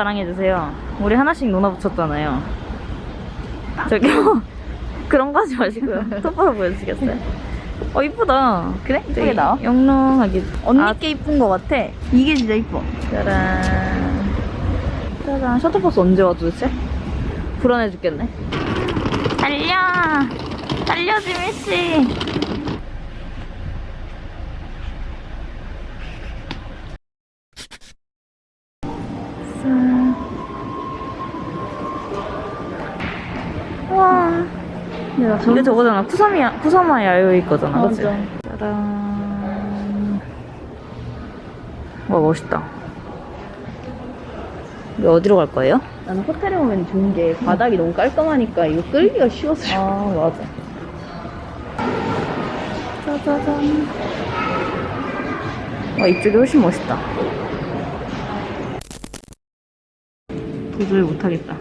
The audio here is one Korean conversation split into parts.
자랑해주세요. 우리 하나씩 누나 붙였잖아요. 저기요. 그런 거 하지 마시고요. 똑바로 보여주시겠어요? 어, 이쁘다. 그래? 되게 이쁘게 나와? 영롱하게. 언니 아, 게 이쁜 거 같아. 이게 진짜 이뻐. 짜란. 짜란. 셔틀버스 언제 와 도대체? 불안해 죽겠네. 달려! 달려, 지미씨! 야, 저게 저거잖아. 쿠사미야, 쿠사마 야요이 거잖아. 그치? 맞아. 짜란. 와, 멋있다. 우리 어디로 갈 거예요? 나는 호텔에 오면 좋은 게 바닥이 너무 깔끔하니까 이거 끌기가 쉬워서. 아, 맞아. 짜자잔. 와, 이쪽이 훨씬 멋있다. 도저히 못하겠다.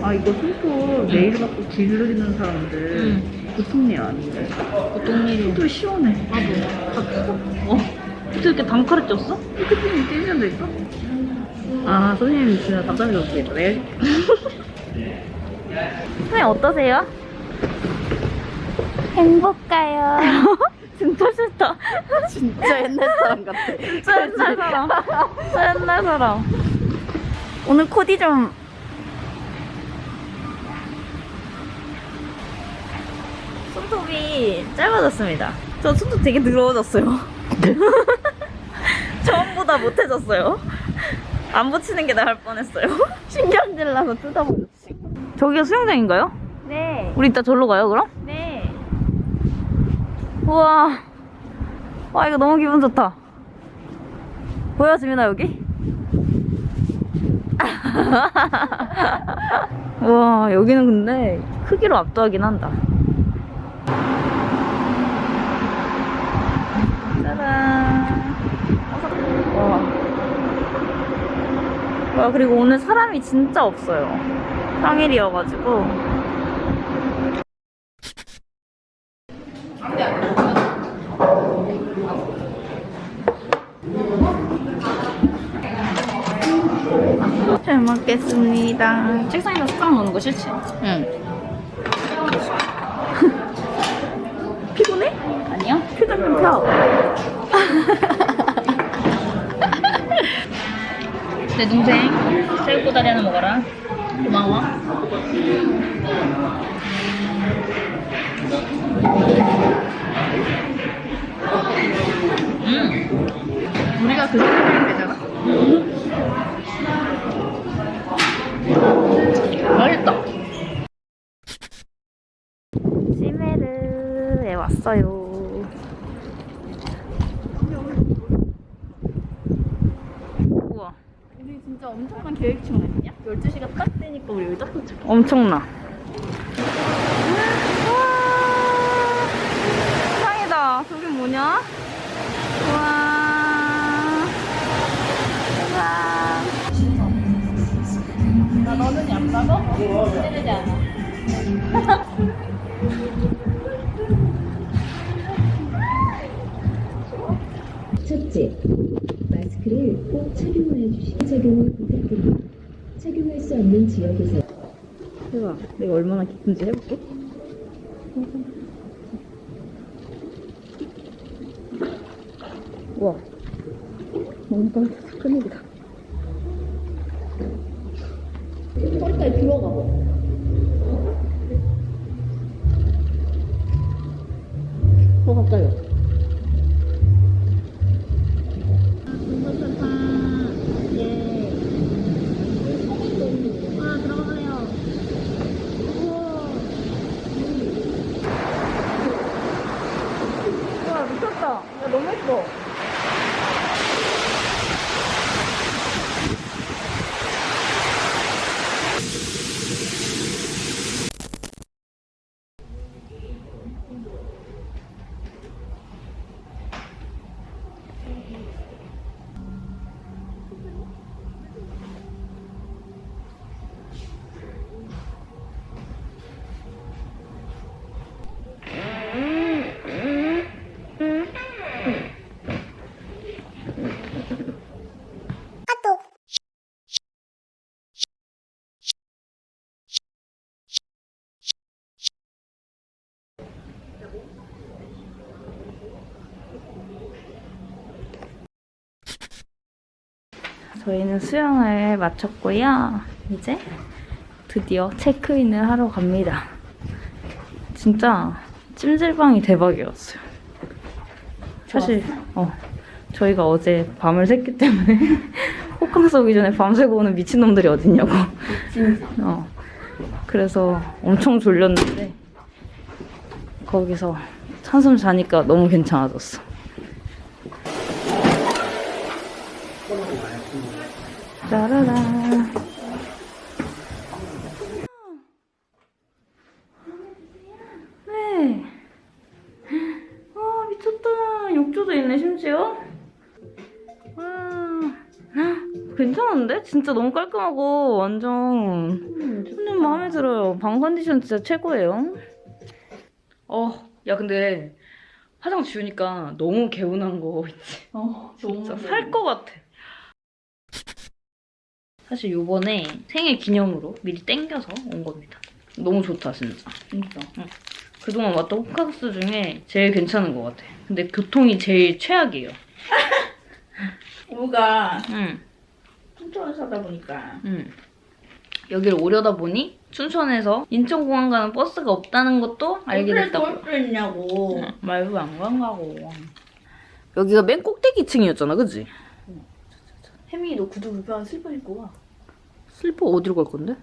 아 이거 손톱 네일 받고 길르는 사람들 응. 보통 일 아닌데. 보통 일이. 또 시원해. 나도. 어? 어떻게 이렇게 단칼에 쪘어? 피트핀이 떼면 될까? 아 선생님 진짜 답답해. 내가 선생님 어떠세요? 행복가요. 진짜 싫다. 진짜 옛날 사람 같아. 진짜 옛날 사람. 진짜 옛날 사람. 오늘 코디 좀. 손톱이 짧아졌습니다. 저 손톱 되게 늘어졌어요. 처음보다 못해졌어요. 안 붙이는 게 나을 뻔했어요. 신경질 나서 뜯어버렸지. 저기가 수영장인가요? 네. 우리 이따 절로 가요, 그럼? 네. 우와. 와, 이거 너무 기분 좋다. 보여, 지민아, 여기? 우와, 여기는 근데 크기로 압도하긴 한다. 짜잔. 와. 와, 그리고 오늘 사람이 진짜 없어요. 평일이어가지고. 잘 먹겠습니다. 책상에다 숟가락 넣는 거 싫지? 응. 피곤해? 아니요? 표정 좀 펴. 내 동생 새우꼬다리 하나 먹어라. 고마워. 음. 우리가 그 생각하면 되잖아. 맛있다. 시메르에 왔어요. 우와, 우리 진짜 엄청난 계획충 아니냐? 12시가 딱 되니까 우리 여기 딱 도착. 엄청나. 와, 상이다. 저기 뭐냐? 우와. 우와. 나 너는 안 가고? 기대되지 않아. 첫째, 마스크를 꼭 착용해 주시 착용을 부탁드립니다. 착용할 수 없는 지역에서 해봐. 내가 얼마나 기쁜지 해볼게. 우와. 따뜻해서 큰일이다. 허리까지 들어가 봐. 더 가까 저희는 수영을 마쳤고요. 이제 드디어 체크인을 하러 갑니다. 진짜 찜질방이 대박이었어요. 사실 어 저희가 어제 밤을 샜기 때문에 호캉스 오기 전에 밤새고 오는 미친놈들이 어딨냐고. 어 그래서 엄청 졸렸는데 거기서 한숨 자니까 너무 괜찮아졌어. 짜라라. 네. 와 미쳤다. 욕조도 있네 심지어. 와. 괜찮은데? 진짜 너무 깔끔하고 완전 손님 마음에 들어요. 방 컨디션 진짜 최고예요. 어, 야 근데 화장 지우니까 너무 개운한 거 있지. 어, 진짜 살 것 같아. 사실 요번에 생일 기념으로 미리 땡겨서 온 겁니다. 너무 좋다 진짜. 진짜. 그동안 왔던 호캉스 중에 제일 괜찮은 것 같아. 근데 교통이 제일 최악이에요. 이모가 응, 춘천을 사다 보니까 응. 여기를 오려다 보니 춘천에서 인천공항 가는 버스가 없다는 것도 알게 됐다고. 올수 있냐고. 말도 안 간다고. 여기가 맨 꼭대기 층이었잖아, 그지? 혜민이 너 구두 불편하면 슬리퍼 신고 와. 슬리퍼 어디로 갈 건데?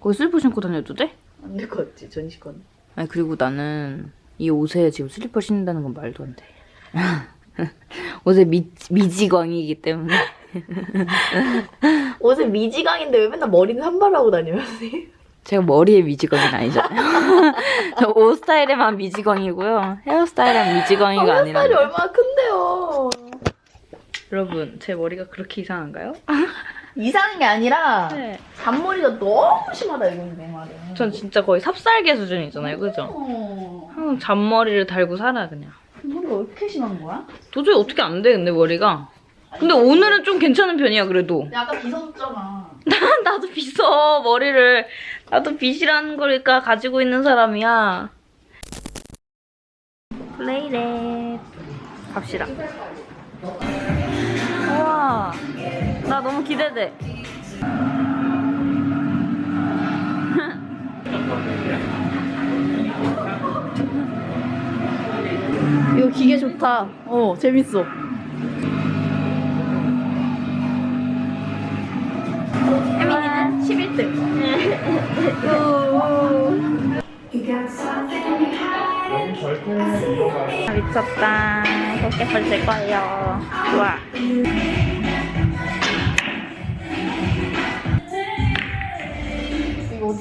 거기 슬리퍼 신고 다녀도 돼? 안 될 것 같지 전시관. 아니 그리고 나는 이 옷에 지금 슬리퍼 신는다는 건 말도 안 돼. 옷에 미, 미치광이기 때문에 옷은 미치광인데 왜 맨날 머리는 산발하고 다녀요? 제가 머리에 미치광이는 아니잖아요. 저 옷 스타일에만 미지광이고요. 헤어스타일은 미지광이가 아니라 살이 얼마나 큰데요. 여러분 제 머리가 그렇게 이상한가요? 이상한 게 아니라 네. 잔머리가 너무 심하다 이건 내 말은. 전 진짜 거의 삽살개 수준이잖아요. 그죠? 어. 항상 잔머리를 달고 살아 그냥. 머리가 왜 이렇게 심한 거야? 도저히 어떻게 안 돼, 근데 머리가. 근데 오늘은 좀 괜찮은 편이야, 그래도. 약간 비서졌잖아. 나도 빗어, 머리를. 나도 빗이라는 거니까 가지고 있는 사람이야. 플레이렛. 갑시다. 나 너무 기대돼. 이거 기계 좋다. 어 재밌어. 혜민이는 11등. 아, 미쳤다. 포켓볼 될 거예요. 좋아.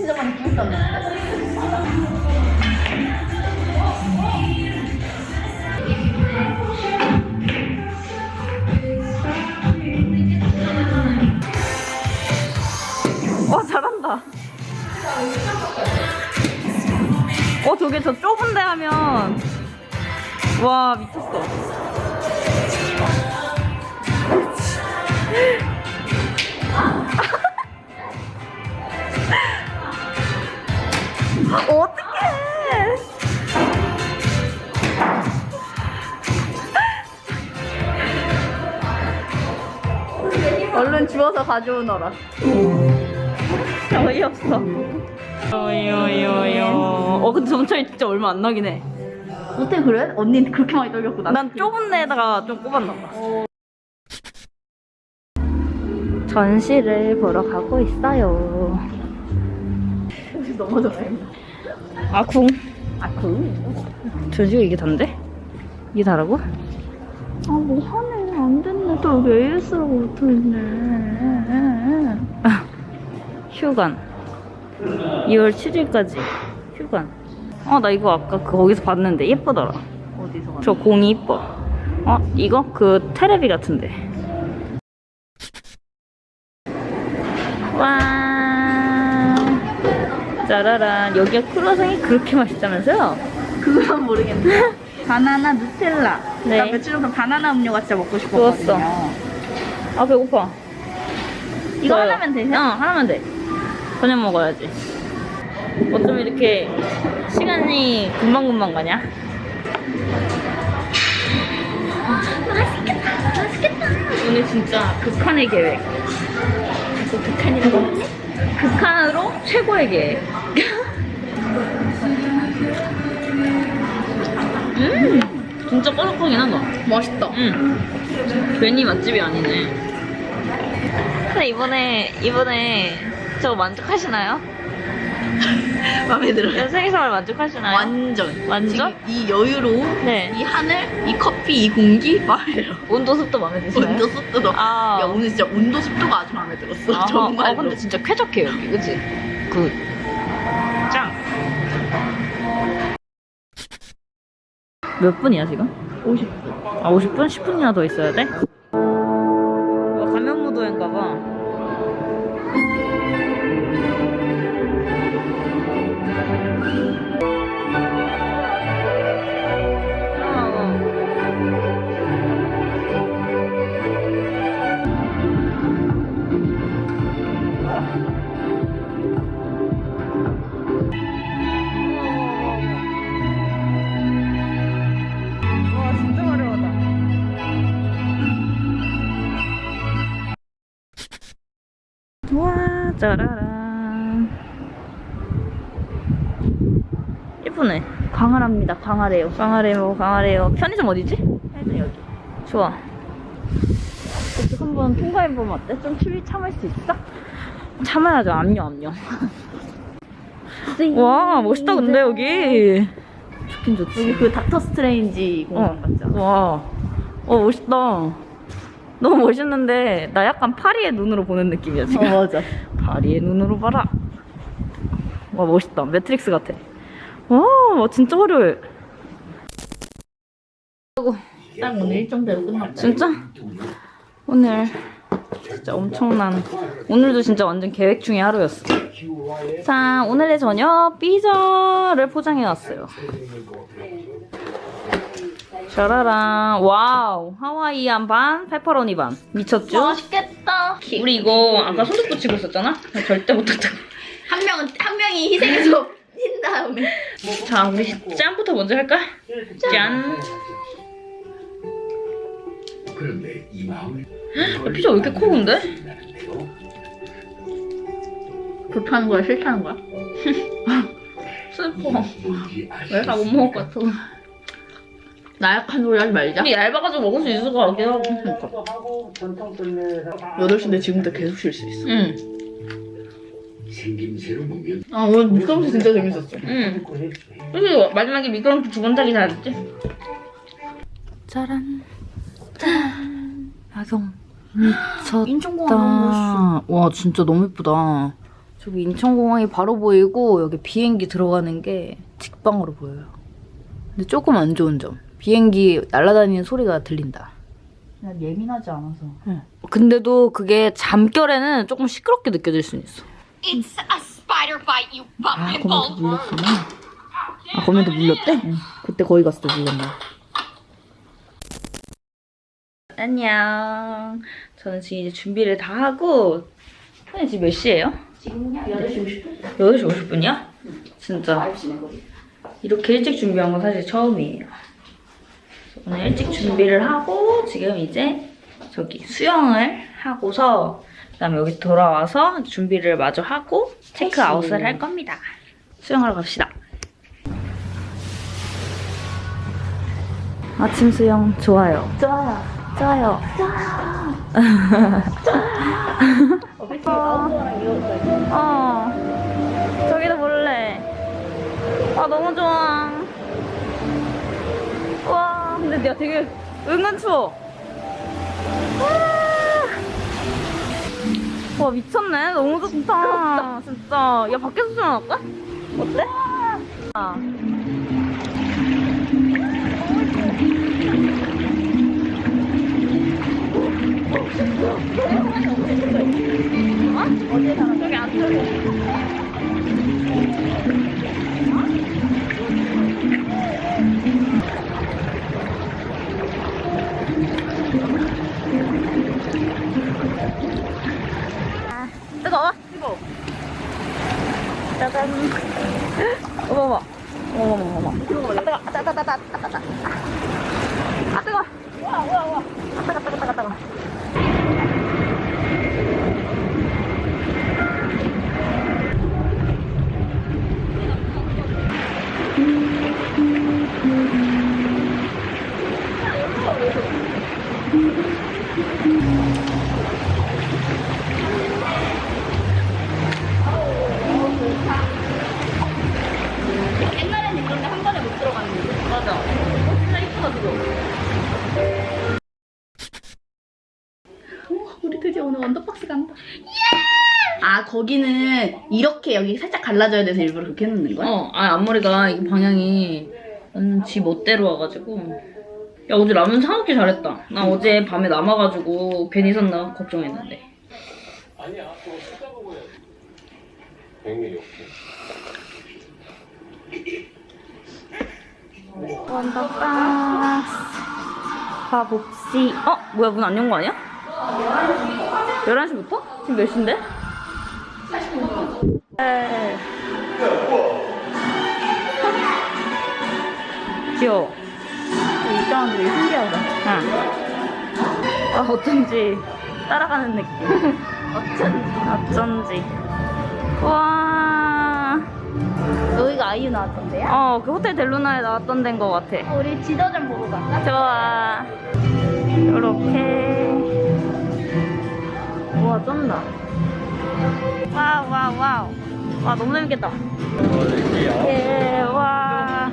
이거 오티자만 끼웠다는 와, 잘한다. 어, 저게 저 좁은 데 하면. 와, 미쳤어. 어떡해. 얼른 주워서 가져오너라. 어이없어. 어이어이어이어. 어, 근데 점차이 진짜 얼마 안 나긴 해. 어떻게 그래? 언니는 그렇게 많이 떨렸고 난. 난 좁은 데다가 좀 꼽았나 봐. 전시를 보러 가고 있어요. 혹시 넘어져요? 아, 궁. 아 그? 전시가 이게 단데? 이게 다라고? 아 뭐 하네 안 됐네 또 여기 AS라고 붙어있네. 휴관. 2월 7일까지 휴관. 어, 나 이거 아까 그 거기서 봤는데 예쁘더라. 어디서 저 공이 이뻐. 어, 이거? 그 테레비 같은데. 짜라란. 여기가 크루아상이 그렇게 맛있다면서요? 그건 모르겠네. 바나나 누텔라. 네. 나 며칠 전에 바나나 음료가 진짜 먹고 싶었거든요. 좋았어. 아, 배고파. 이거 좋아요. 하나면 되세요? 어, 하나면 돼. 저녁 먹어야지. 어쩜 이렇게 시간이 금방금방 가냐? 맛있겠다. 맛있겠다. 오늘 진짜 극한의 계획. 또 극한이라고? 극한으로 최고의 계획. 음, 진짜 바삭하긴 하다. 맛있다. 응. 괜히 맛집이 아니네. 근데 이번에, 이번에 저거 만족하시나요? 마음에 들어요. 생일선물 만족하시나요? 완전. 완전? 지금 이 여유로움, 네. 이 하늘, 이 커피, 이 공기 마음에 들어. 온도 습도 마음에 드시나요? 온도 습도도. 아. 야 오늘 진짜 온도 습도가 아주 마음에 들었어. 아, 정말로. 아, 근데 진짜 쾌적해, 여기. 그치? Good. 몇 분이야, 지금? 50분. 아, 50분? 10분이나 더 있어야 돼? 와, 짜라란. 예쁘네. 광활합니다. 광활해요. 광활해요. 광활해요. 편의점 어디지? 편의점 여기. 좋아. 여기 한번 통과해보면 어때? 좀 추위 참을 수 있어? 참아야죠. 압력, 압력. 와, 멋있다, 근데 여기. 좋긴 좋지. 여기 그 닥터 스트레인지 공간 같지 않아? 와, 어 멋있다. 너무 멋있는데 나 약간 파리의 눈으로 보는 느낌이야 지금. 어 맞아. 파리의 눈으로 봐라. 와 멋있다. 매트릭스 같아. 와, 와 진짜 화려해. 딱 오늘 일정대로 끝났다. 진짜? 오늘 진짜 엄청난. 오늘도 진짜 완전 계획 중의 하루였어. 자, 오늘의 저녁 피자를 포장해왔어요. 짜라란. Wow. Hawaiian 반, 페퍼로니 반. 미쳤죠? 맛있겠다. 우리 이거 아까 손톱 붙이고 있었잖아? 절대 못했다. 한 명은 한 명이 희생해서 흰 다음에. 자, 우리 짠부터 먼저 할까? 짠. 그런데 이 마음을 야, 피자 왜 이렇게 커, 근데? 불타는 거야 싫다는 거야? 슬퍼. 왜? 다못 먹을 것 같아. 나약한 소리 하지 말자. 이게 얇아가지고 먹을 수 있을 것 같긴 하고. 8시인데 지금부터 계속 쉴 수 있어. 응, 생김새로 보면 아 오늘 미끄럼틀 진짜 재밌었어. 응. 그리고 마지막에 미끄럼틀 두번 타기 잘했지? 짜란. 짠. 야경. 미쳤다. 인천공항. 와, 진짜 너무 예쁘다. 저기 인천공항이 바로 보이고, 여기 비행기 들어가는 게 직방으로 보여요. 근데 조금 안 좋은 점. 비행기 날아다니는 소리가 들린다. 난 예민하지 않아서. 근데도 그게 잠결에는 조금 시끄럽게 느껴질 수는 있어. It's a spider bite, you 아, bull. 물렸구나. 아, 거기도 물렸대? 그때 거기 갔을 때 물렸나? 안녕. 저는 지금 이제 준비를 다 하고, 선생님 지금 몇 시예요? 지금 8시 50분? 8시 50분이야? 진짜. 이렇게 일찍 준비한 건 사실 처음이에요. 오늘 일찍 준비를 하고, 지금 이제 저기 수영을 하고서, 그 다음에 여기 돌아와서 준비를 마저 하고, 체크아웃을 할 겁니다. 수영하러 갑시다. 아침 수영 좋아요. 좋아요. 좋아요. 어. 저기도 볼래. 아, 너무 좋아. 와, 근데 야, 되게 은근 추워. 와, 와, 미쳤네. 너무 좋다. 진짜. 야, 밖에서 수영할까? 어때? 아. 저기 안쪽에. kata wah wah wah Thank you. 거기는 이렇게 여기 살짝 갈라져야 돼서 일부러 그렇게 해놓는 거야? 어, 아 앞머리가 이 방향이 완전 지 멋대로 와가지고. 야 어제 라면 사 먹기 잘했다. 나 어제 밤에 남아가지고 괜히 샀나 걱정했는데. 아니야, 그거 쓰다 먹어야지. 백미 욕해. 원더박스 가봅시. 어? 뭐야 문 안 연 거 아니야? 11시부터? 지금 몇 시인데? 40분. 귀여워. 입장하는 되게 신기하다. 응. 아, 어쩐지 따라가는 느낌. 어쩐지. 어쩐지. 와. 여기가 아이유 나왔던데요? 어, 그 호텔 델루나에 나왔던 데인 것 같아. 우리 지도 좀 보고 갈까? 좋아. 요렇게. 우와, 쩐다. Wow. 와, 너무 재밌겠다. 예, 와.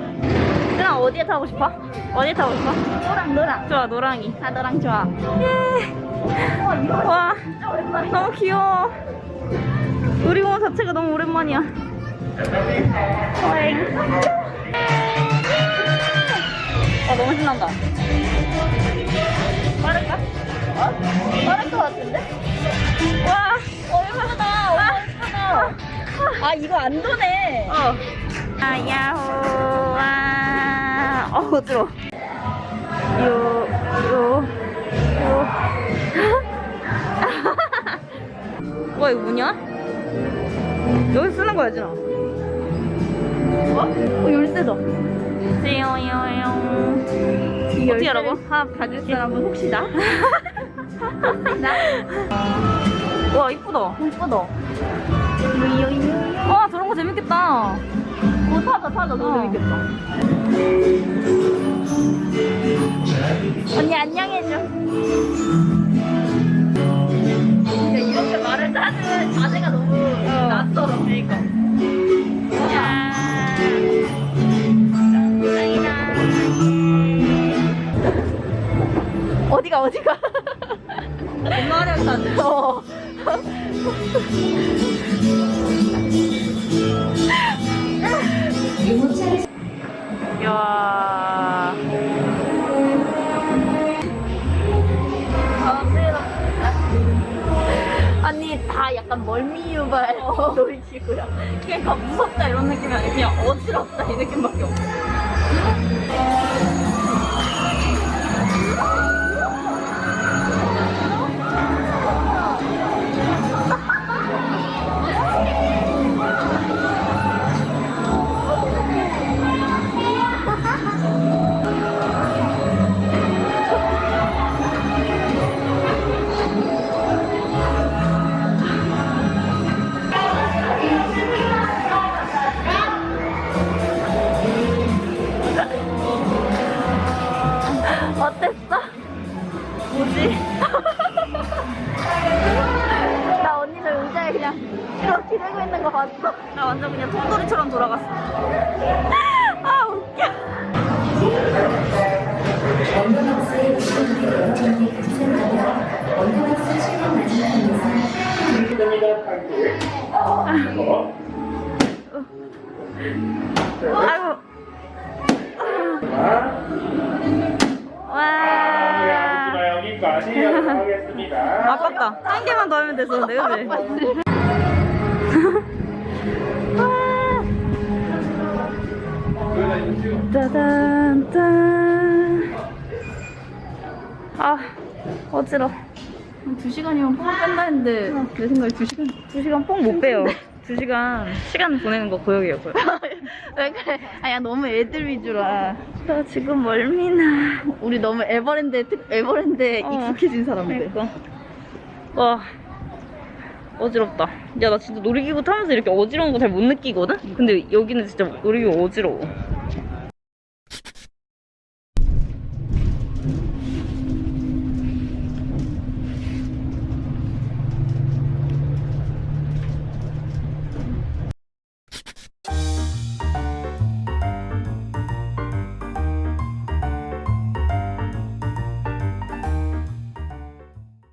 누나 어디에 타고 싶어? 어디에 타고 싶어? 노랑 노랑. 좋아, 노랑이. 아 노랑 좋아. 와, 너무 귀여워. 놀이공원 자체가 너무 오랜만이야. 오잉. 아, 너무 신난다. 빠를까? 어? 빠를 것 같은데? 와, 어. 와 예쁘다. 아 이거 안 도네. 어. 아, 야호, 와. 어, 어지러워. 요, 요, 요. 와, 이거 뭐냐? 여기 쓰는 거야, 진아. 어 열쇠다. 띠용용용. 이 어떻게 열쇠를 하라고? 하, 가질 사람은 혹시 나? 나? 와, 이쁘다. 예쁘다. 와, 저런 거 재밌겠다. 어 타자 타자 너무 어. 재밌겠다. 언니 안녕해줘. 야, 이렇게 말을 하는 자세가 너무 낯설어. 그러니까. 야. 어디가 어디가? 엄마 하려고 어. 야. 아니 다 약간 멀미 유발 놀이기구야. 그러니까 무섭다 이런 느낌이 아니라 그냥 어지럽다 이 느낌밖에 없어. 아이고. 와. 여기까지 하겠습니다. 아깝다. 한 개만 더 하면 됐었는데, 그지? 짜잔, 짠. 아, 어지러. 두 시간이면 뽕 뺀다 했는데 내 생각에 두 시간. 두 시간 뽕 못 빼요. 두 시간 시간 보내는 거 고역이에요, 고역. 왜 그래? 아야 너무 애들 위주라. 나 지금 멀미나. 우리 너무 에버랜드에 특 에버랜드에 어. 익숙해진 사람들. 그러니까. 와. 어지럽다. 야, 나 진짜 놀이기구 타면서 이렇게 어지러운 거 잘 못 느끼거든? 근데 여기는 진짜 놀이기구 어지러워.